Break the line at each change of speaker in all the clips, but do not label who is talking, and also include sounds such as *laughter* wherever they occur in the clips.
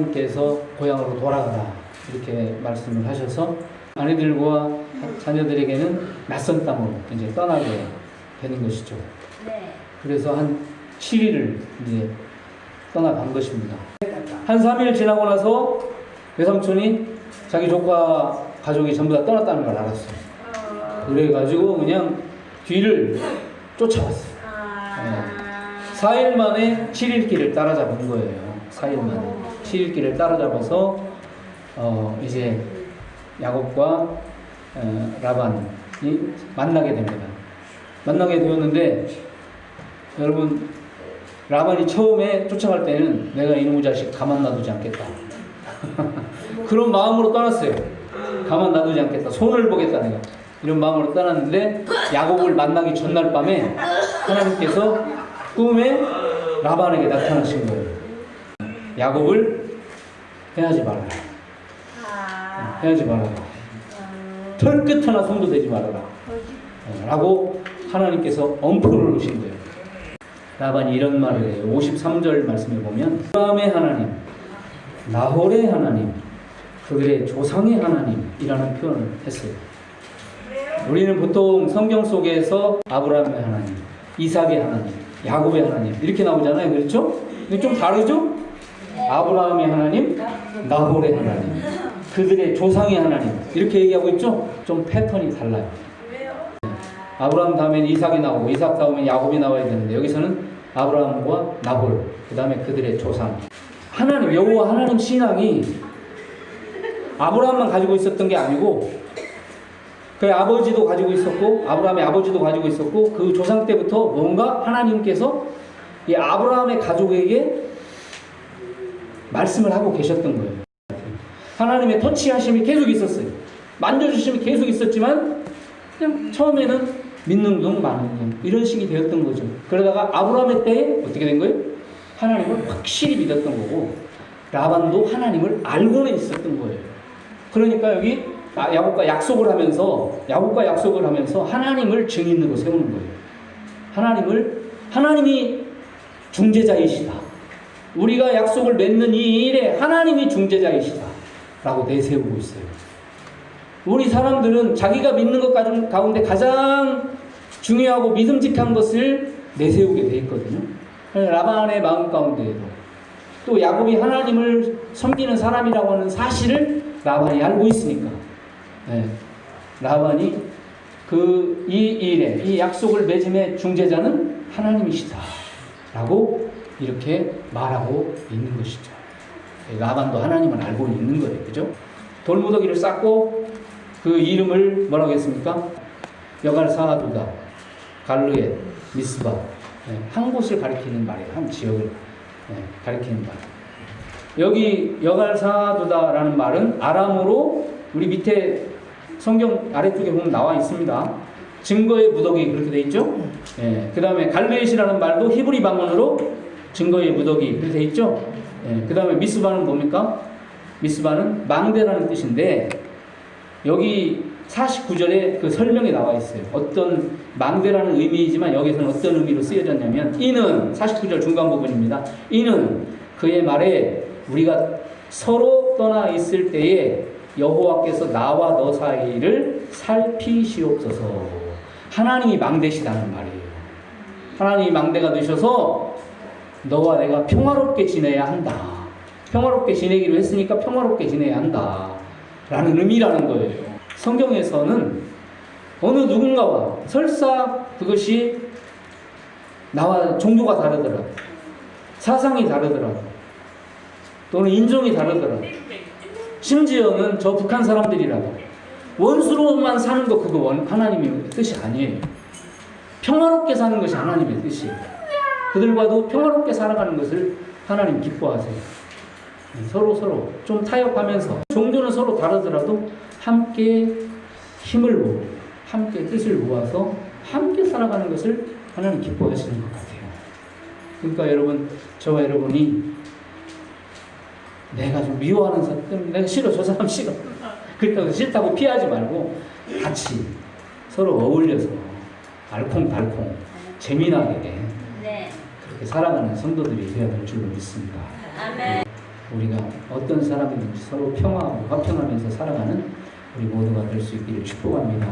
하나님께서 고향으로 돌아가라 이렇게 말씀을 하셔서 아내들과 자녀들에게는 낯선 땅으로 이제 떠나게 되는 것이죠.
네.
그래서 한 7일을 이제 떠나간 것입니다. 한 3일 지나고 나서 외삼촌이 자기 조카 가족이 전부 다 떠났다는 걸 알았어요. 그래가지고 그냥 뒤를 쫓아왔어요.
아.
4일 만에 7일 길을 따라잡은 거예요. 4일 만에 7일 길을 따라잡아서 어 이제 야곱과 어, 라반이 만나게 됩니다. 만나게 되었는데 여러분 라반이 처음에 쫓아갈 때는 내가 이놈의 자식 가만 놔두지 않겠다. *laughs* 그런 마음으로 떠났어요. 가만 놔두지 않겠다. 손을 보겠다 내가. 이런 마음으로 떠났는데 야곱을 만나기 전날 밤에 하나님께서 꿈에 라반에게 나타나신 거예요. 야곱을 해하지 말아라.
아.
해하지 말아라. 털끝 하나 손도 대지 말아라. 어, 라고 하나님께서 엄포를 놓으신 거예요. 라반이 이런 말을 해요. 53절 말씀에 보면 아브라함의 하나님, 나홀의 하나님, 그들의 조상의 하나님이라는 표현을 했어요. 우리는 보통 성경 속에서 아브라함의 하나님, 이삭의 하나님, 야곱의 하나님 이렇게 나오잖아요. 그렇죠? 근데 좀 다르죠? 아브라함의 하나님, 나홀의 하나님, 그들의 조상의 하나님 이렇게 얘기하고 있죠? 좀 패턴이 달라요. 아브라함 다음엔 이삭이 나오고 이삭 다음엔 야곱이 나와야 되는데 여기서는 아브라함과 나홀 그 다음에 그들의 조상 하나님 여호와 하나님 신앙이 아브라함만 가지고 있었던 게 아니고 그 아버지도 가지고 있었고 아브라함의 아버지도 가지고 있었고 그 조상 때부터 뭔가 하나님께서 이 아브라함의 가족에게 말씀을 하고 계셨던 거예요. 하나님의 터치하심이 계속 있었어요. 만져주심이 계속 있었지만 그냥 처음에는 믿는 둥 마는 둥 이런 식이 되었던 거죠. 그러다가 아브라함의 때에 어떻게 된 거예요? 하나님을 확실히 믿었던 거고 라반도 하나님을 알고는 있었던 거예요. 그러니까 여기 아, 야곱과 약속을 하면서 야곱과 약속을 하면서 하나님을 증인으로 세우는 거예요. 하나님을 하나님이 중재자이시다. 우리가 약속을 맺는 이 일에 하나님이 중재자이시다. 라고 내세우고 있어요. 우리 사람들은 자기가 믿는 것 가운데 가장 중요하고 믿음직한 것을 내세우게 돼 있거든요. 라반의 마음 가운데에도 또 야곱이 하나님을 섬기는 사람이라고 하는 사실을 라반이 알고 있으니까 네. 라반이 그 이 일에 이 약속을 맺음의 중재자는 하나님이시다 라고 이렇게 말하고 있는 것이죠. 라반도 하나님을 알고 있는 거예요. 그죠? 돌무더기를 쌓고 그 이름을 뭐라고 했습니까? 여갈 사하두다, 갈르엣, 미스바. 네, 한 곳을 가리키는 말이에요. 한 지역을 네, 가리키는 말. 여기 여갈사하두다라는 말은 아람어로 우리 밑에 성경 아래쪽에 보면 나와 있습니다. 증거의 무더기 그렇게 돼 있죠? 네, 그 다음에 갈르엣이라는 말도 히브리 방언으로 증거의 무더기 그렇게 돼 있죠? 네, 그 다음에 미스바는 뭡니까? 미스바는 망대라는 뜻인데 여기 49절에 그 설명이 나와 있어요. 어떤 망대라는 의미이지만 여기서는 어떤 의미로 쓰여졌냐면 이는 49절 중간 부분입니다. 이는 그의 말에 우리가 서로 떠나 있을 때에 여호와께서 나와 너 사이를 살피시옵소서. 하나님이 망대시다는 말이에요. 하나님이 망대가 되셔서 너와 내가 평화롭게 지내야 한다. 평화롭게 지내기로 했으니까 평화롭게 지내야 한다. 라는 의미라는 거예요. 성경에서는 어느 누군가와 설사 그것이 나와 종교가 다르더라도 사상이 다르더라도 또는 인종이 다르더라도 심지어는 저 북한 사람들이라도 원수로만 사는 거 그거 원, 하나님의 뜻이 아니에요. 평화롭게 사는 것이 하나님의 뜻이에요. 그들과도 평화롭게 살아가는 것을 하나님 기뻐하세요. 서로 서로 좀 타협하면서 종교는 서로 다르더라도 함께 힘을 모으고 함께 뜻을 모아서 함께 살아가는 것을 하나님 기뻐하시는 것 같아요. 그러니까 여러분 저와 여러분이 내가 좀 미워하는 사람 내가 싫어 저 사람 싫어 그렇다고 싫다고 피하지 말고 같이 서로 어울려서 알콩달콩 재미나게
네.
그렇게 살아가는 성도들이 되어야 될 줄로 믿습니다.
아멘.
우리가 어떤 사람이든지 서로 평화하고 화평하면서 살아가는 우리 모두가 될 수 있기를 축복합니다.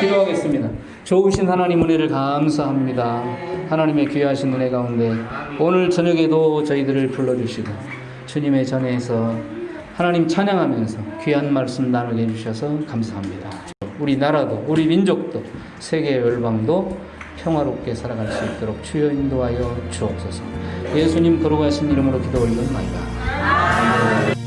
기도하겠습니다. 좋으신 하나님 은혜를 감사합니다. 하나님의 귀하신 은혜 가운데 오늘 저녁에도 저희들을 불러주시고 주님의 전에서 하나님 찬양하면서 귀한 말씀 나누게 해주셔서 감사합니다. 우리 나라도 우리 민족도 세계 열방도 평화롭게 살아갈 수 있도록 주여 인도하여 주옵소서. 예수님 거룩하신 이름으로 기도 올려나이다.